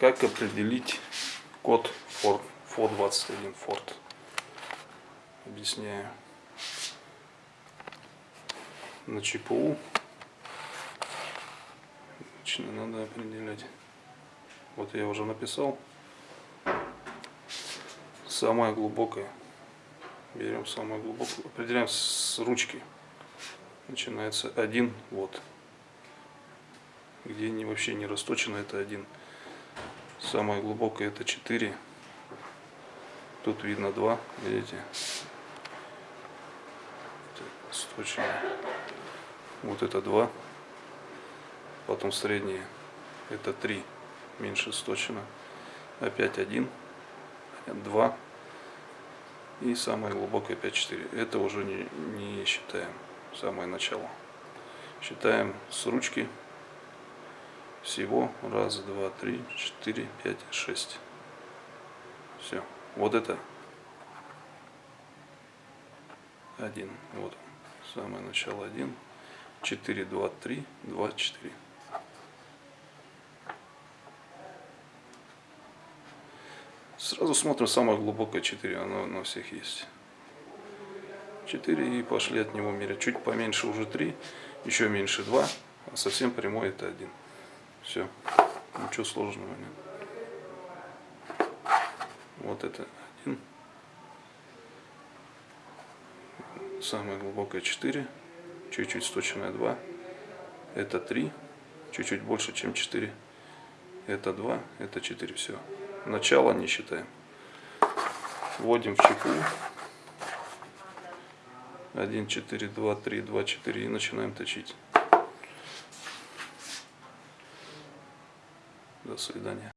Как определить код FOR, FOR21 Ford? Объясняю. На ЧПУ Точно надо определять. Вот я уже написал. Самое глубокое. Берем самое глубокое. Определяем с ручки. Начинается один вот. Где не, вообще не расточено, это один. Самое глубокое это 4. Тут видно 2, видите? Сточено. Вот это 2. Потом среднее это 3. Меньше сточено. Опять 1. 2. И самое глубокое 5-4. Это уже не, не считаем. Самое начало. Считаем с ручки всего раз, два, три, четыре, пять, шесть. Все. Вот это один. Вот самое начало один. Четыре, два, три, два, четыре. Сразу смотрим самое глубокое 4, оно на всех есть. 4 и пошли от него мерять. Чуть поменьше уже 3, еще меньше 2, а совсем прямой это 1. Все. Ничего сложного нет. Вот это один. Самое глубокое 4. Чуть-чуть сточенное 2. Это 3. Чуть-чуть больше, чем 4. Это 2. Это 4. Все. Начало не считаем. Вводим в чеку. 1, 4, 2, 3, 2, 4 и начинаем точить. До свидания.